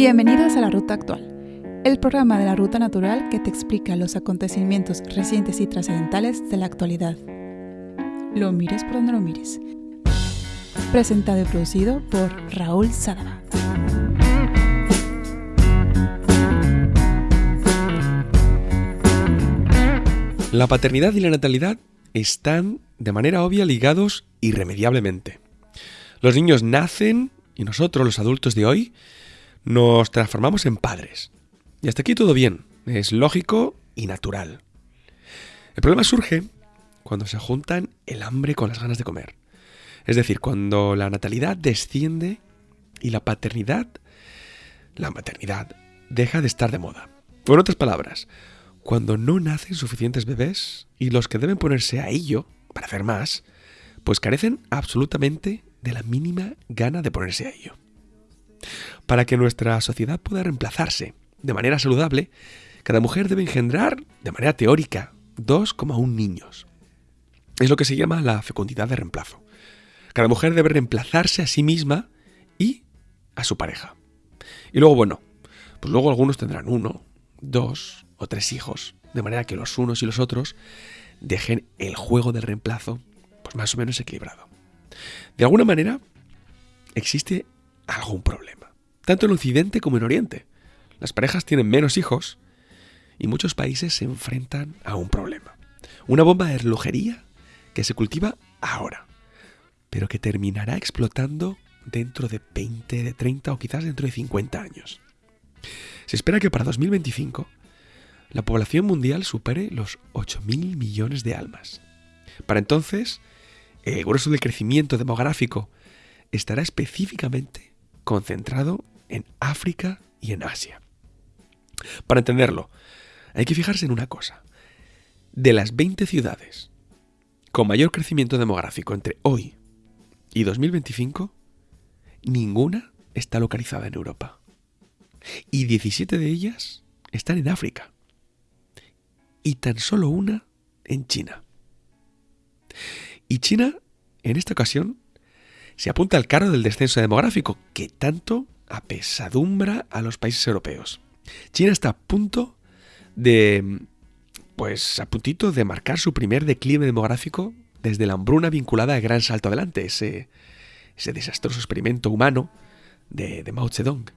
Bienvenidos a La Ruta Actual, el programa de la Ruta Natural que te explica los acontecimientos recientes y trascendentales de la actualidad. Lo mires por donde lo mires. Presentado y producido por Raúl Sadaba. La paternidad y la natalidad están de manera obvia ligados irremediablemente. Los niños nacen y nosotros, los adultos de hoy, nos transformamos en padres. Y hasta aquí todo bien, es lógico y natural. El problema surge cuando se juntan el hambre con las ganas de comer. Es decir, cuando la natalidad desciende y la paternidad, la maternidad, deja de estar de moda. O en otras palabras, cuando no nacen suficientes bebés y los que deben ponerse a ello para hacer más, pues carecen absolutamente de la mínima gana de ponerse a ello. Para que nuestra sociedad pueda reemplazarse de manera saludable, cada mujer debe engendrar, de manera teórica, 2,1 niños. Es lo que se llama la fecundidad de reemplazo. Cada mujer debe reemplazarse a sí misma y a su pareja. Y luego, bueno, pues luego algunos tendrán uno, dos, o tres hijos, de manera que los unos y los otros dejen el juego del reemplazo pues más o menos equilibrado. De alguna manera existe algún problema, tanto en Occidente como en Oriente. Las parejas tienen menos hijos y muchos países se enfrentan a un problema. Una bomba de relojería que se cultiva ahora, pero que terminará explotando dentro de 20, de 30 o quizás dentro de 50 años. Se espera que para 2025 la población mundial supere los 8.000 millones de almas. Para entonces, el grueso del crecimiento demográfico estará específicamente concentrado en África y en Asia. Para entenderlo, hay que fijarse en una cosa. De las 20 ciudades con mayor crecimiento demográfico entre hoy y 2025, ninguna está localizada en Europa. Y 17 de ellas están en África y tan solo una en China. Y China, en esta ocasión, se apunta al carro del descenso demográfico que tanto apesadumbra a los países europeos. China está a punto de, pues a puntito de marcar su primer declive demográfico desde la hambruna vinculada al Gran Salto Adelante, ese, ese desastroso experimento humano de, Mao Zedong,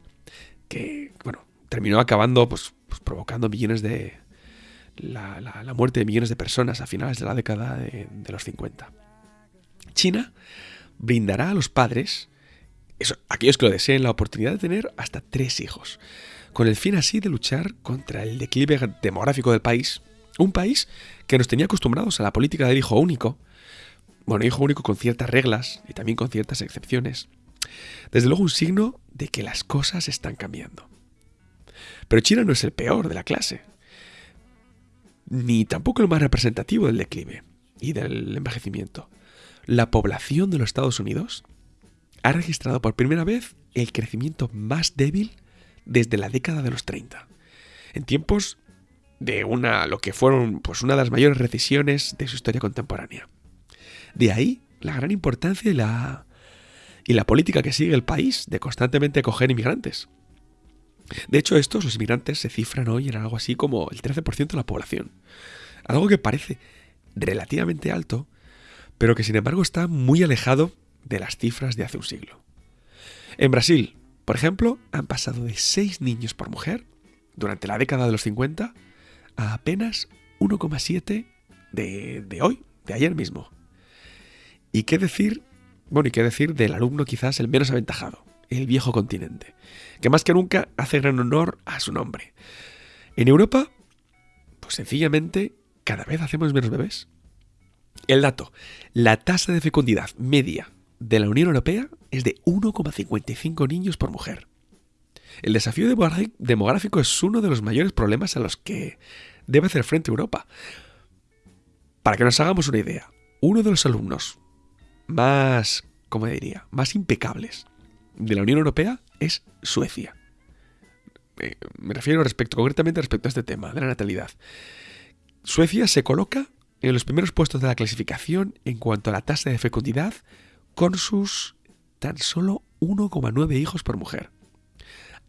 que, bueno, terminó acabando, pues, pues provocando millones de, la, muerte de millones de personas a finales de la década de, los 50. China brindará a los padres, eso, aquellos que lo deseen, la oportunidad de tener hasta tres hijos, con el fin así de luchar contra el declive demográfico del país, un país que nos tenía acostumbrados a la política del hijo único, bueno, hijo único con ciertas reglas y también con ciertas excepciones. Desde luego un signo de que las cosas están cambiando. Pero China no es el peor de la clase ni tampoco el más representativo del declive y del envejecimiento. La población de los Estados Unidos ha registrado por primera vez el crecimiento más débil desde la década de los 30, en tiempos de una lo que fueron pues una de las mayores recesiones de su historia contemporánea. De ahí la gran importancia y la y la política que sigue el país de constantemente acoger inmigrantes. De hecho, estos, los inmigrantes, se cifran hoy en algo así como el 13% de la población. Algo que parece relativamente alto, pero que sin embargo está muy alejado de las cifras de hace un siglo. En Brasil, por ejemplo, han pasado de 6 niños por mujer durante la década de los 50 a apenas 1,7 de, de hoy, de ayer mismo. ¿Y qué decir? Bueno, y qué decir del alumno quizás el menos aventajado, el viejo continente, que más que nunca hace gran honor a su nombre. En Europa, pues sencillamente cada vez hacemos menos bebés. El dato, la tasa de fecundidad media de la Unión Europea es de 1,55 niños por mujer. El desafío demográfico es uno de los mayores problemas a los que debe hacer frente Europa. Para que nos hagamos una idea, uno de los alumnos más, ¿cómo diría?, más impecables de la Unión Europea es Suecia. Eh, me refiero concretamente respecto a este tema de la natalidad. Suecia se coloca en los primeros puestos de la clasificación en cuanto a la tasa de fecundidad con sus tan solo 1,9 hijos por mujer.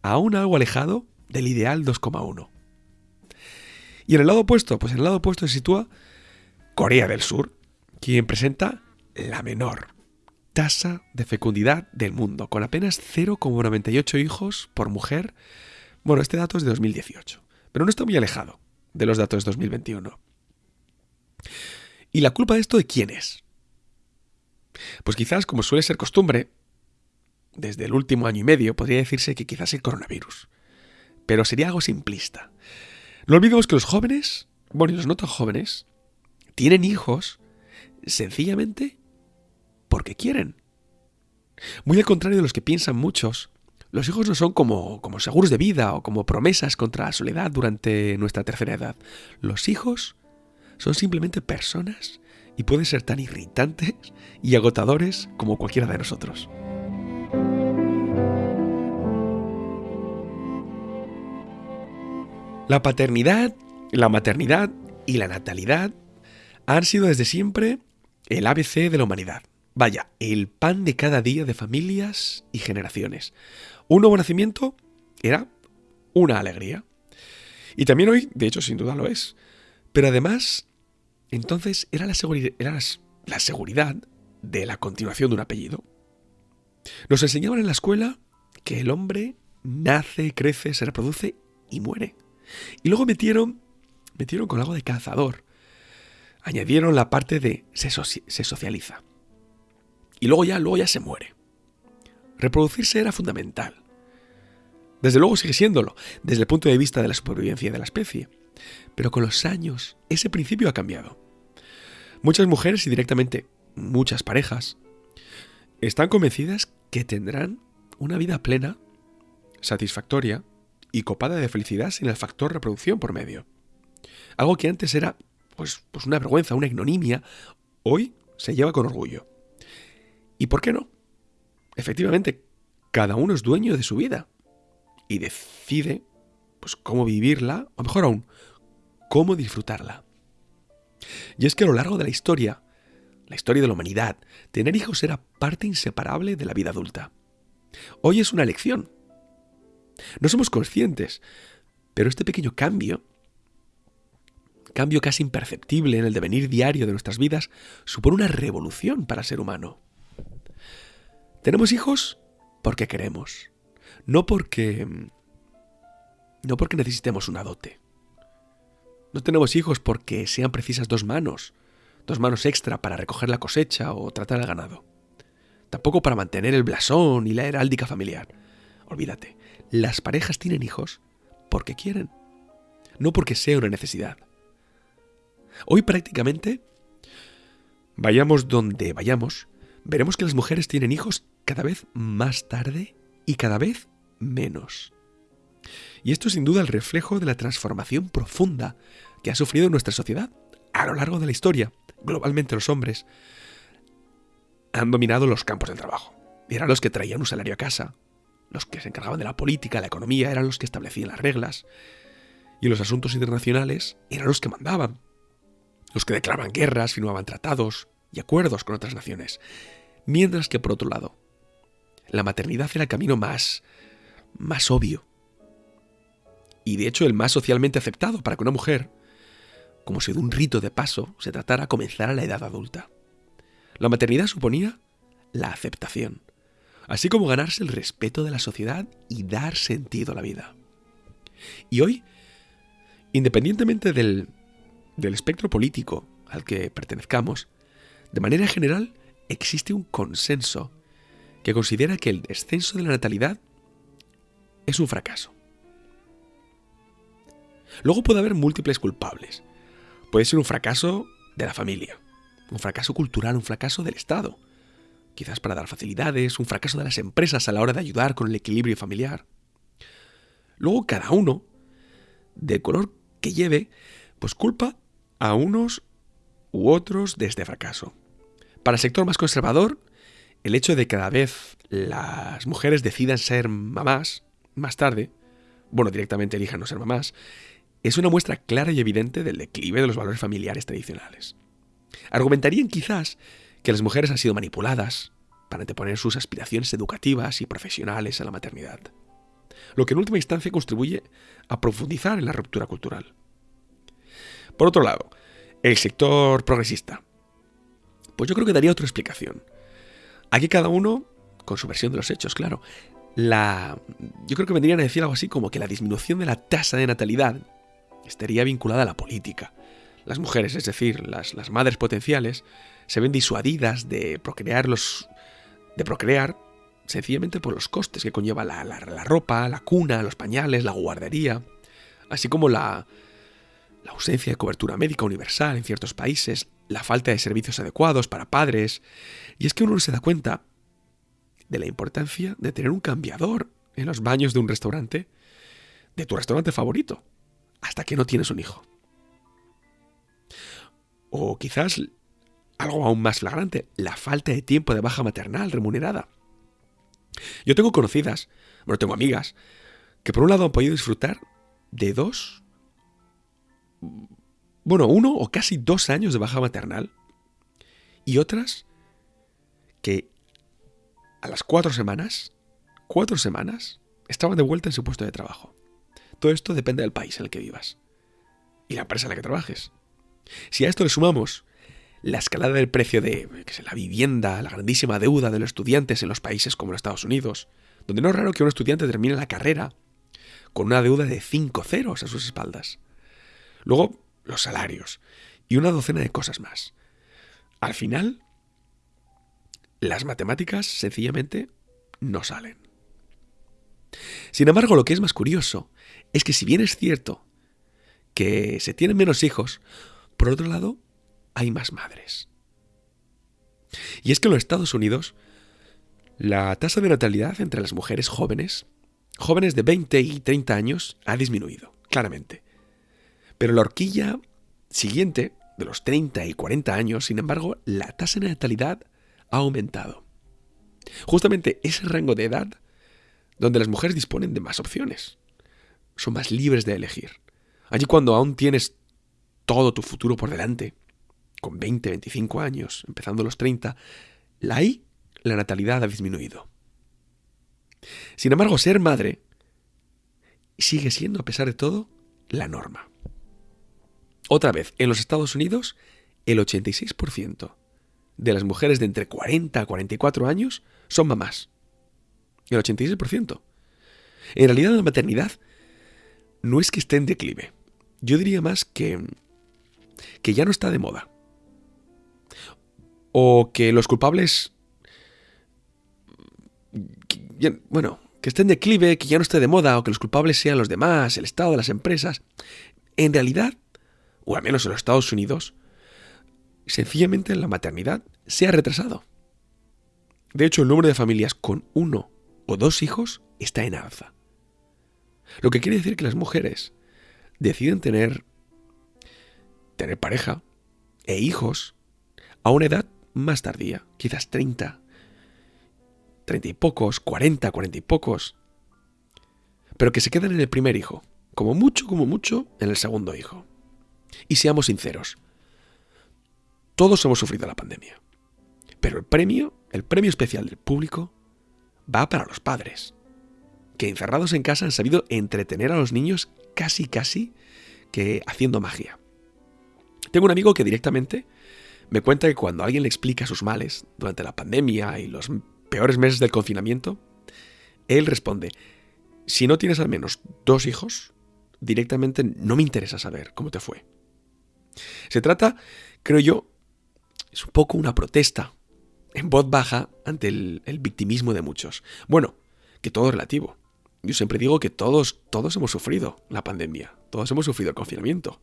aún algo alejado del ideal 2,1. Y en el lado opuesto, pues en el lado opuesto se sitúa Corea del Sur, quien presenta la menor tasa de fecundidad del mundo, con apenas 0,98 hijos por mujer. Bueno, este dato es de 2018, pero no está muy alejado de los datos de 2021. ¿Y la culpa de esto de quién es? Pues quizás, como suele ser costumbre, desde el último año y medio podría decirse que quizás el coronavirus. Pero sería algo simplista. No olvidemos que los jóvenes, bueno, y los no tan jóvenes, tienen hijos sencillamente porque quieren. Muy al contrario de los que piensan muchos, los hijos no son como, como seguros de vida o como promesas contra la soledad durante nuestra tercera edad. Los hijos son simplemente personas y pueden ser tan irritantes y agotadores como cualquiera de nosotros. La paternidad, la maternidad y la natalidad han sido desde siempre el ABC de la humanidad. Vaya, el pan de cada día de familias y generaciones. Un nuevo nacimiento era una alegría. Y también hoy, de hecho, sin duda lo es. Pero además, entonces era la, era la seguridad de la continuación de un apellido. Nos enseñaban en la escuela que el hombre nace, crece, se reproduce y muere. Y luego metieron, metieron con algo de cazador. Añadieron la parte de se, se socializa. Y luego ya, luego ya se muere. Reproducirse era fundamental. Desde luego sigue siéndolo, desde el punto de vista de la supervivencia de la especie. Pero con los años, ese principio ha cambiado. Muchas mujeres y directamente muchas parejas están convencidas que tendrán una vida plena, satisfactoria y copada de felicidad sin el factor reproducción por medio. Algo que antes era pues, pues una vergüenza, una ignominia, hoy se lleva con orgullo. ¿Y por qué no? Efectivamente, cada uno es dueño de su vida y decide pues cómo vivirla, o mejor aún, cómo disfrutarla. Y es que a lo largo de la historia, la historia de la humanidad, tener hijos era parte inseparable de la vida adulta. Hoy es una elección. No somos conscientes, pero este pequeño cambio, cambio casi imperceptible en el devenir diario de nuestras vidas, supone una revolución para el ser humano. Tenemos hijos porque queremos, no porque no porque necesitemos una dote. No tenemos hijos porque sean precisas dos manos, dos manos extra para recoger la cosecha o tratar al ganado. Tampoco para mantener el blasón y la heráldica familiar. Olvídate, las parejas tienen hijos porque quieren, no porque sea una necesidad. Hoy prácticamente, vayamos donde vayamos, veremos que las mujeres tienen hijos cada vez más tarde y cada vez menos. Y esto es sin duda el reflejo de la transformación profunda que ha sufrido nuestra sociedad a lo largo de la historia. Globalmente los hombres han dominado los campos del trabajo. Eran los que traían un salario a casa. Los que se encargaban de la política, la economía, eran los que establecían las reglas. Y los asuntos internacionales eran los que mandaban. Los que declaraban guerras, firmaban tratados y acuerdos con otras naciones. Mientras que, por otro lado, la maternidad era el camino más, más obvio, y de hecho el más socialmente aceptado para que una mujer, como si de un rito de paso, se tratara comenzar a la edad adulta. La maternidad suponía la aceptación, así como ganarse el respeto de la sociedad y dar sentido a la vida. Y hoy, independientemente del, del espectro político al que pertenezcamos, de manera general existe un consenso que considera que el descenso de la natalidad es un fracaso. Luego puede haber múltiples culpables. Puede ser un fracaso de la familia, un fracaso cultural, un fracaso del Estado, quizás para dar facilidades, un fracaso de las empresas a la hora de ayudar con el equilibrio familiar. Luego cada uno, del color que lleve, pues culpa a unos u otros de este fracaso. Para el sector más conservador, el hecho de que cada vez las mujeres decidan ser mamás más tarde, bueno, directamente elijan no ser mamás, es una muestra clara y evidente del declive de los valores familiares tradicionales. Argumentarían quizás que las mujeres han sido manipuladas para anteponer sus aspiraciones educativas y profesionales a la maternidad. lo que en última instancia contribuye a profundizar en la ruptura cultural. Por otro lado, el sector progresista. Pues yo creo que daría otra explicación. Aquí cada uno con su versión de los hechos, claro. La, yo creo que vendrían a decir algo así como que la disminución de la tasa de natalidad estaría vinculada a la política. Las mujeres, es decir, las, las madres potenciales, se ven disuadidas de procrear los, de procrear sencillamente por los costes que conlleva la, ropa, la cuna, los pañales, la guardería, así como la, la ausencia de cobertura médica universal en ciertos países, la falta de servicios adecuados para padres. Y es que uno no se da cuenta de la importancia de tener un cambiador en los baños de un restaurante, de tu restaurante favorito, hasta que no tienes un hijo. O quizás algo aún más flagrante, la falta de tiempo de baja maternal remunerada. Yo tengo conocidas, bueno, tengo amigas, que por un lado han podido disfrutar de dos, bueno, uno o casi dos años de baja maternal, y otras que a las cuatro semanas, cuatro semanas, estaban de vuelta en su puesto de trabajo. Todo esto depende del país en el que vivas y la empresa en la que trabajes. Si a esto le sumamos la escalada del precio de la vivienda, la grandísima deuda de los estudiantes en los países como los Estados Unidos, donde no es raro que un estudiante termine la carrera con una deuda de 5 ceros a sus espaldas. Luego, los salarios y una docena de cosas más. Al final, las matemáticas sencillamente no salen. Sin embargo, lo que es más curioso es que si bien es cierto que se tienen menos hijos, por otro lado, hay más madres. Y es que en los Estados Unidos, la tasa de natalidad entre las mujeres jóvenes, jóvenes de 20 y 30 años, ha disminuido, claramente. Pero la horquilla siguiente, de los 30 y 40 años, sin embargo, la tasa de natalidad ha aumentado. Justamente ese rango de edad donde las mujeres disponen de más opciones. Son más libres de elegir. Allí cuando aún tienes todo tu futuro por delante, con 20, 25 años, empezando los 30, la la natalidad ha disminuido. Sin embargo, ser madre sigue siendo, a pesar de todo, la norma. Otra vez, en los Estados Unidos, el 86% de las mujeres de entre 40 a 44 años son mamás. El 86%. En realidad la maternidad no es que esté en declive. Yo diría más que, que ya no está de moda o que los culpables, bueno, que estén de declive, que ya no esté de moda, o que los culpables sean los demás, el Estado, las empresas, en realidad, o al menos en los Estados Unidos, sencillamente la maternidad se ha retrasado. De hecho, el número de familias con uno o dos hijos está en alza. Lo que quiere decir que las mujeres deciden tener, tener pareja e hijos a una edad más tardía, quizás 30, 30 y pocos, 40, 40 y pocos, pero que se quedan en el primer hijo, como mucho, como mucho, en el segundo hijo. Y seamos sinceros, todos hemos sufrido la pandemia, pero el premio, el premio especial del público, va para los padres, que encerrados en casa han sabido entretener a los niños casi, casi que haciendo magia. Tengo un amigo que directamente me cuenta que cuando alguien le explica sus males durante la pandemia y los peores meses del confinamiento, él responde, si no tienes al menos dos hijos, directamente no me interesa saber cómo te fue. Se trata, creo yo, es un poco una protesta en voz baja ante el, el, victimismo de muchos. Bueno, que todo relativo. Yo siempre digo que todos, todos hemos sufrido la pandemia, todos hemos sufrido el confinamiento.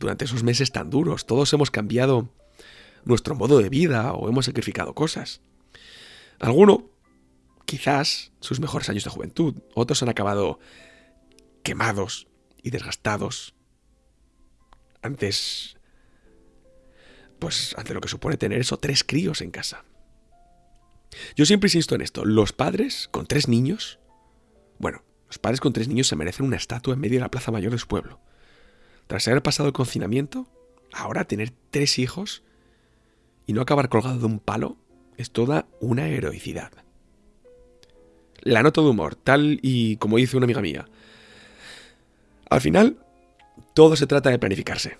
Durante esos meses tan duros, todos hemos cambiado nuestro modo de vida o hemos sacrificado cosas. Alguno, quizás, sus mejores años de juventud, otros han acabado quemados y desgastados antes, pues, ante lo que supone tener eso, tres críos en casa. Yo siempre insisto en esto, los padres con tres niños, bueno, los padres con tres niños se merecen una estatua en medio de la plaza mayor de su pueblo. Tras haber pasado el confinamiento, ahora tener tres hijos y no acabar colgado de un palo es toda una heroicidad. la nota de humor, tal y como dice una amiga mía. Al final, todo se trata de planificarse.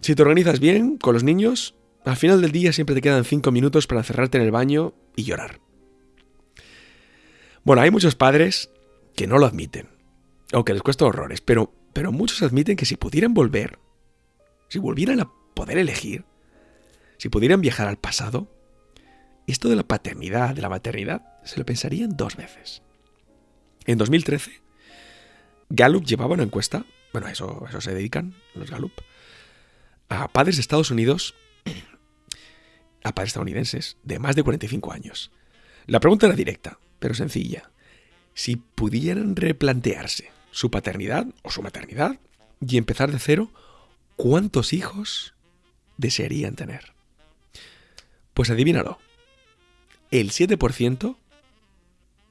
Si te organizas bien con los niños, al final del día siempre te quedan 5 minutos para encerrarte en el baño y llorar. Bueno, hay muchos padres que no lo admiten, aunque les cuesta horrores, pero, pero muchos admiten que si pudieran volver, si volvieran a poder elegir, si pudieran viajar al pasado, esto de la paternidad, de la maternidad, se lo pensarían dos veces. En 2013, Gallup llevaba una encuesta, bueno, a eso, eso se dedican los Gallup, a padres de Estados Unidos, a padres estadounidenses de más de 45 años. La pregunta era directa, pero sencilla. Si pudieran replantearse su paternidad o su maternidad y empezar de cero, ¿cuántos hijos desearían tener? Pues adivínalo. El 7%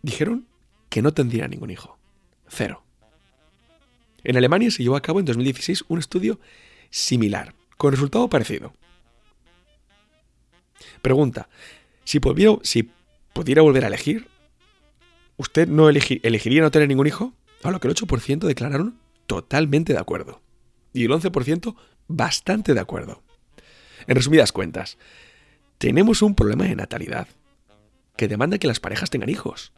dijeron que no tendrían ningún hijo. Cero. En Alemania se llevó a cabo en 2016 un estudio similar, con resultado parecido. Pregunta, si pudiera, si pudiera volver a elegir, ¿usted no elegiría no tener ningún hijo? A lo que el 8% declararon totalmente de acuerdo. Y el 11% bastante de acuerdo. En resumidas cuentas, tenemos un problema de natalidad que demanda que las parejas tengan hijos.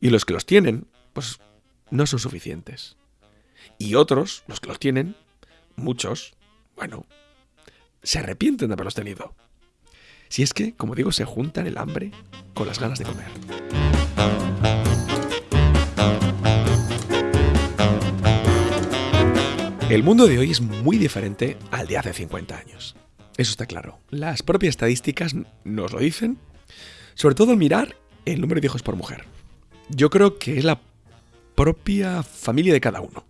Y los que los tienen, pues no son suficientes. Y otros, los que los tienen, muchos, bueno, se arrepienten de haberlos tenido. Si es que, como digo, se juntan el hambre con las ganas de comer. El mundo de hoy es muy diferente al de hace 50 años. Eso está claro. Las propias estadísticas nos lo dicen, sobre todo al mirar el número de hijos por mujer. Yo creo que es la propia familia de cada uno.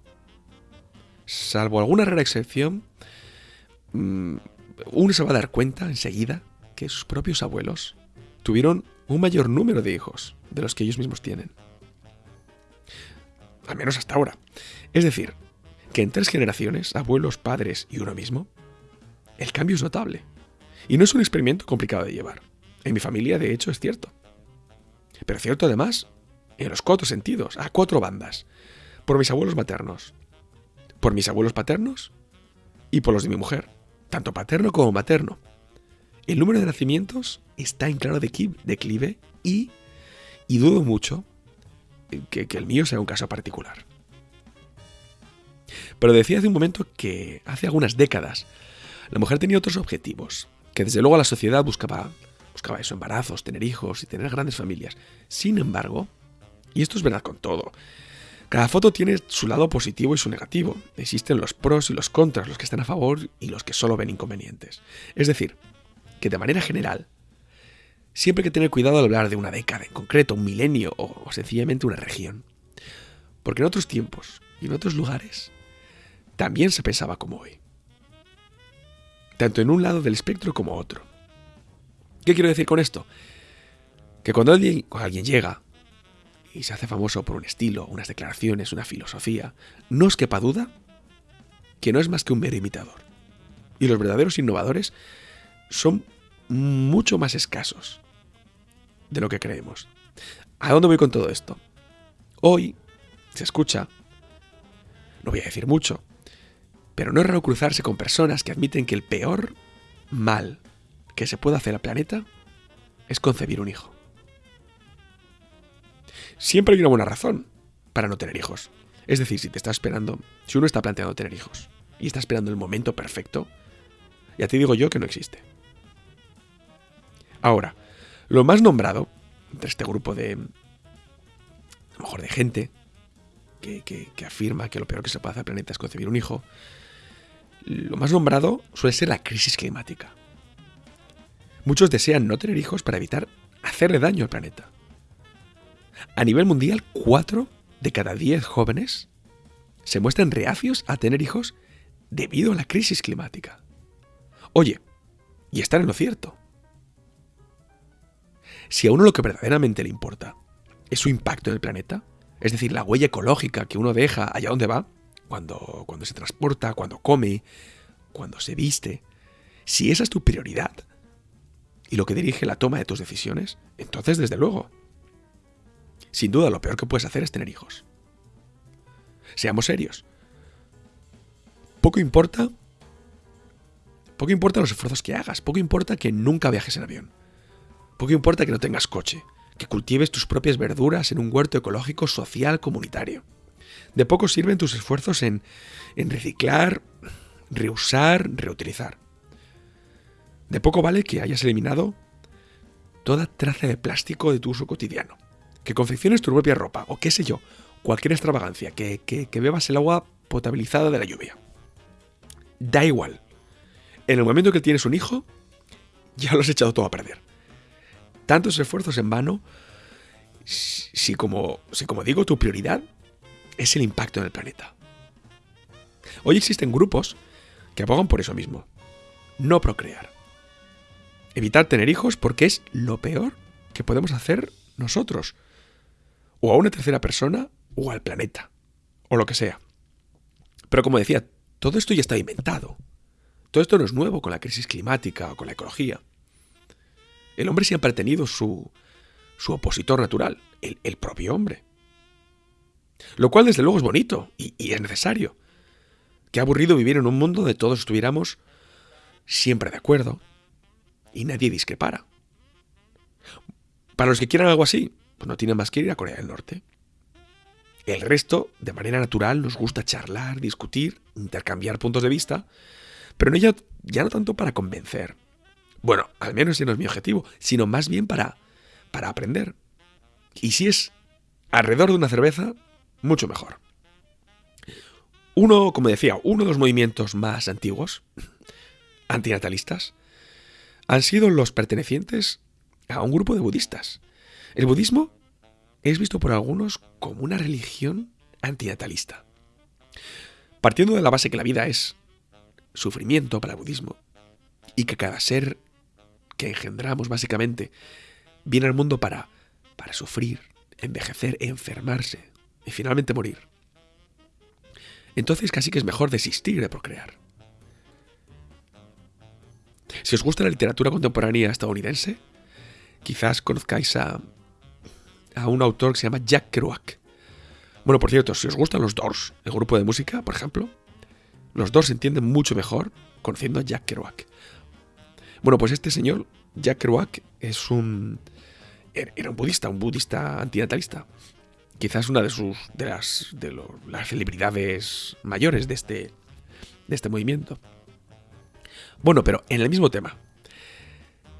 Salvo alguna rara excepción, mm, uno se va a dar cuenta enseguida que sus propios abuelos tuvieron un mayor número de hijos de los que ellos mismos tienen. Al menos hasta ahora. Es decir, que en tres generaciones, abuelos, padres y uno mismo, el cambio es notable. Y no es un experimento complicado de llevar. En mi familia, de hecho, es cierto. Pero cierto además en los cuatro sentidos, a cuatro bandas. Por mis abuelos maternos, por mis abuelos paternos y por los de mi mujer tanto paterno como materno. El número de nacimientos está en claro declive y, y dudo mucho que, que el mío sea un caso particular. Pero decía hace un momento que hace algunas décadas la mujer tenía otros objetivos, que desde luego la sociedad buscaba, buscaba eso, embarazos, tener hijos y tener grandes familias. Sin embargo, y esto es verdad con todo, cada foto tiene su lado positivo y su negativo. Existen los pros y los contras, los que están a favor y los que solo ven inconvenientes. Es decir, que de manera general, siempre hay que tener cuidado al hablar de una década en concreto, un milenio o, sencillamente una región. Porque en otros tiempos y en otros lugares también se pensaba como hoy. Tanto en un lado del espectro como otro. ¿Qué quiero decir con esto? Que cuando alguien, cuando alguien llega y se hace famoso por un estilo, unas declaraciones, una filosofía, no os quepa duda que no es más que un mero imitador. Y los verdaderos innovadores son mucho más escasos de lo que creemos. ¿A dónde voy con todo esto? Hoy se escucha, no voy a decir mucho, pero no es raro cruzarse con personas que admiten que el peor mal que se puede hacer al planeta es concebir un hijo. Siempre hay una buena razón para no tener hijos. Es decir, si te está esperando, si uno está planteando tener hijos y está esperando el momento perfecto, ya te digo yo que no existe. Ahora, lo más nombrado entre este grupo de, a lo mejor de gente que, que, afirma que lo peor que se puede hacer al planeta es concebir un hijo, lo más nombrado suele ser la crisis climática. Muchos desean no tener hijos para evitar hacerle daño al planeta. A nivel mundial, 4 de cada 10 jóvenes se muestran reacios a tener hijos debido a la crisis climática. Oye, y están en lo cierto. Si a uno lo que verdaderamente le importa es su impacto en el planeta, es decir, la huella ecológica que uno deja allá donde va, cuando, cuando se transporta, cuando come, cuando se viste, si esa es tu prioridad y lo que dirige la toma de tus decisiones, entonces desde luego Sin duda, lo peor que puedes hacer es tener hijos. Seamos serios. Poco importa. Poco importa los esfuerzos que hagas. Poco importa que nunca viajes en avión. Poco importa que no tengas coche. Que cultives tus propias verduras en un huerto ecológico social comunitario. De poco sirven tus esfuerzos en, en reciclar, reusar, reutilizar. De poco vale que hayas eliminado toda traza de plástico de tu uso cotidiano. Que confecciones tu propia ropa o qué sé yo, cualquier extravagancia, que, que, bebas el agua potabilizada de la lluvia. Da igual. En el momento que tienes un hijo, ya lo has echado todo a perder. Tantos esfuerzos en vano, si como, digo, tu prioridad es el impacto en el planeta. Hoy existen grupos que abogan por eso mismo. No procrear. Evitar tener hijos porque es lo peor que podemos hacer nosotros. O a una tercera persona o al planeta. O lo que sea. Pero como decía, todo esto ya está inventado. Todo esto no es nuevo con la crisis climática o con la ecología. El hombre siempre ha tenido su, su opositor natural, el, propio hombre. Lo cual desde luego es bonito y, y es necesario. Qué aburrido vivir en un mundo donde todos estuviéramos siempre de acuerdo y nadie discrepara. Para los que quieran algo así, pues no tienen más que ir a Corea del Norte. El resto, de manera natural, nos gusta charlar, discutir, intercambiar puntos de vista, pero no ya, ya no tanto para convencer. Bueno, al menos ese no es mi objetivo, sino más bien para, para aprender. Y si es alrededor de una cerveza, mucho mejor. Uno, como decía, uno de los movimientos más antiguos, antinatalistas, han sido los pertenecientes a un grupo de budistas. El budismo es visto por algunos como una religión antinatalista. Partiendo de la base que la vida es sufrimiento para el budismo y que cada ser que engendramos básicamente viene al mundo para, para sufrir, envejecer, enfermarse y finalmente morir entonces casi que es mejor desistir de procrear. Si os gusta la literatura contemporánea estadounidense, quizás conozcáis a, a un autor que se llama Jack Kerouac. Bueno, por cierto, si os gustan los Doors, el grupo de música, por ejemplo, los Doors se entienden mucho mejor conociendo a Jack Kerouac. Bueno, pues este señor, Jack Kerouac, es un... Era un budista, un budista antinatalista quizás una de sus de las de las celebridades mayores de este de este movimiento. Bueno, pero en el mismo tema.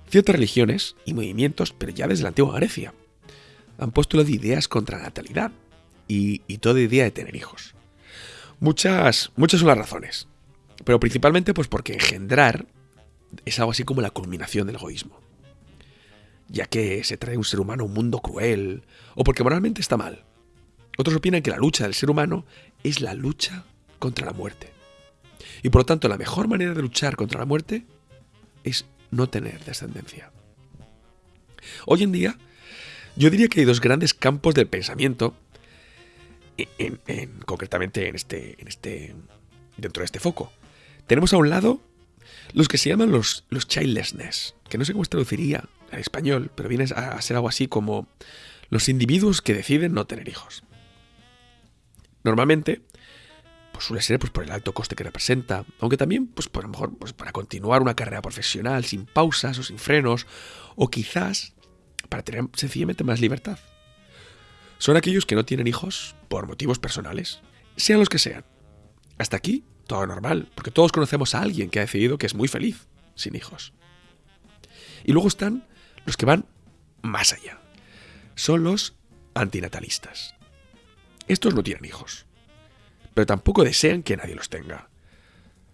Ciertas religiones y movimientos, pero ya desde la antigua Grecia, han postulado ideas contra la natalidad y, y toda idea de tener hijos. Muchas, muchas son las razones, pero principalmente pues porque engendrar es algo así como la culminación del egoísmo. Ya que se trae un ser humano a un mundo cruel, o porque moralmente está mal, otros opinan que la lucha del ser humano es la lucha contra la muerte. Y por lo tanto, la mejor manera de luchar contra la muerte es no tener descendencia. Hoy en día, yo diría que hay dos grandes campos del pensamiento, en, concretamente en este, en este, dentro de este foco. Tenemos a un lado los que se llaman los, los childlessness, que no sé cómo se traduciría al español, pero viene a, a ser algo así como los individuos que deciden no tener hijos. Normalmente, pues suele ser pues, por el alto coste que representa, aunque también, pues por lo mejor, pues, para continuar una carrera profesional sin pausas o sin frenos, o quizás para tener sencillamente más libertad. Son aquellos que no tienen hijos por motivos personales, sean los que sean. Hasta aquí, todo normal, porque todos conocemos a alguien que ha decidido que es muy feliz sin hijos. Y luego están los que van más allá. Son los antinatalistas. Estos no tienen hijos, pero tampoco desean que nadie los tenga.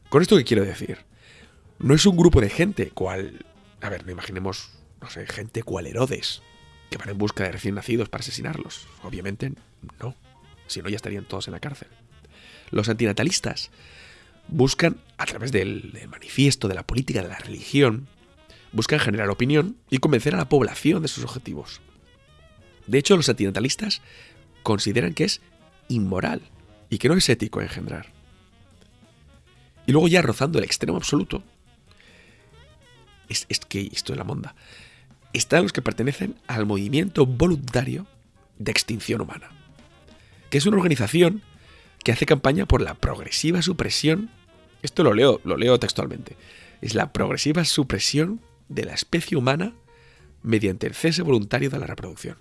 ¿Con esto qué quiero decir? No es un grupo de gente cual... A ver, no imaginemos, no sé, gente cual Herodes, que van en busca de recién nacidos para asesinarlos. Obviamente no, si no ya estarían todos en la cárcel. Los antinatalistas buscan, a través del, manifiesto, de la política, de la religión, buscan generar opinión y convencer a la población de sus objetivos. De hecho, los antinatalistas consideran que es inmoral y que no es ético engendrar. Y luego ya rozando el extremo absoluto, es, que esto es la monda, están los que pertenecen al movimiento voluntario de Extinción Humana, que es una organización que hace campaña por la progresiva supresión, esto lo leo, lo leo textualmente, es la progresiva supresión de la especie humana mediante el cese voluntario de la reproducción.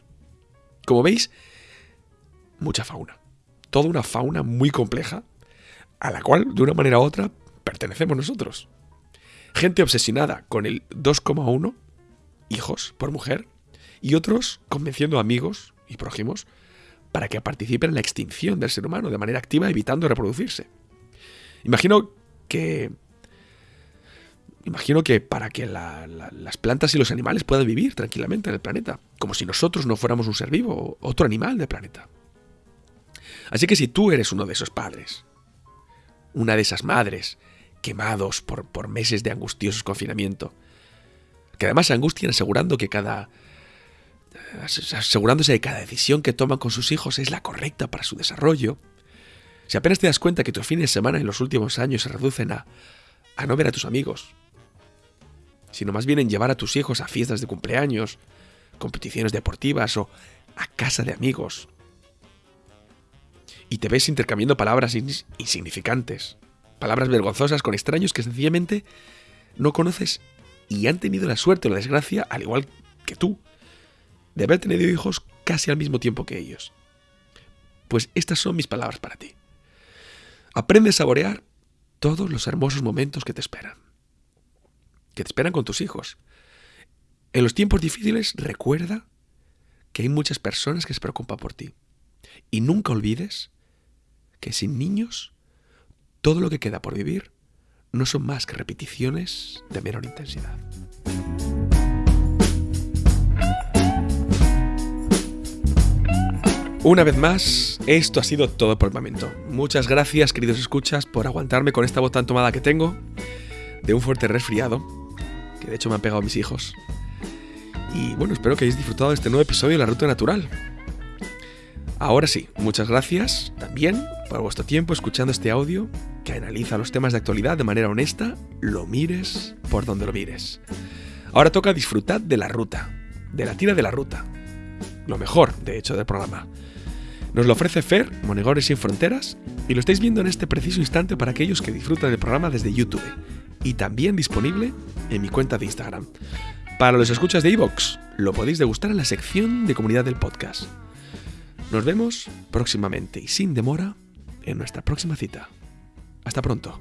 Como veis, mucha fauna. Toda una fauna muy compleja, a la cual, de una manera u otra, pertenecemos nosotros. Gente obsesionada con el 2,1 hijos por mujer y otros convenciendo amigos y prójimos para que participen en la extinción del ser humano de manera activa evitando reproducirse. Imagino que Imagino que para que las plantas y los animales puedan vivir tranquilamente en el planeta, como si nosotros no fuéramos un ser vivo, otro animal del planeta. Así que si tú eres uno de esos padres, una de esas madres, quemados por, por meses de angustiosos confinamiento, que además se angustian asegurando que cada asegurándose de que cada decisión que toman con sus hijos es la correcta para su desarrollo, si apenas te das cuenta que tus fines de semana en los últimos años se reducen a, a no ver a tus amigos, sino más bien en llevar a tus hijos a fiestas de cumpleaños, competiciones deportivas o a casa de amigos. Y te ves intercambiando palabras insignificantes, palabras vergonzosas con extraños que sencillamente no conoces y han tenido la suerte o la desgracia, al igual que tú, de haber tenido hijos casi al mismo tiempo que ellos. Pues estas son mis palabras para ti. Aprende a saborear todos los hermosos momentos que te esperan que te esperan con tus hijos. En los tiempos difíciles recuerda que hay muchas personas que se preocupan por ti. Y nunca olvides que sin niños todo lo que queda por vivir no son más que repeticiones de menor intensidad. Una vez más, esto ha sido todo por el momento. Muchas gracias, queridos escuchas, por aguantarme con esta voz tan tomada que tengo, de un fuerte resfriado de hecho me han pegado mis hijos. Y bueno, espero que hayáis disfrutado de este nuevo episodio de La Ruta Natural. Ahora sí, muchas gracias también por vuestro tiempo escuchando este audio que analiza los temas de actualidad de manera honesta, lo mires por donde lo mires. Ahora toca disfrutar de la ruta, de la tira de la ruta. Lo mejor, de hecho, del programa. Nos lo ofrece Fer, Monegores sin Fronteras, y lo estáis viendo en este preciso instante para aquellos que disfrutan del programa desde YouTube y también disponible en mi cuenta de Instagram. Para los escuchas de iVoox, lo podéis degustar en la sección de comunidad del podcast. Nos vemos próximamente y sin demora en nuestra próxima cita. Hasta pronto.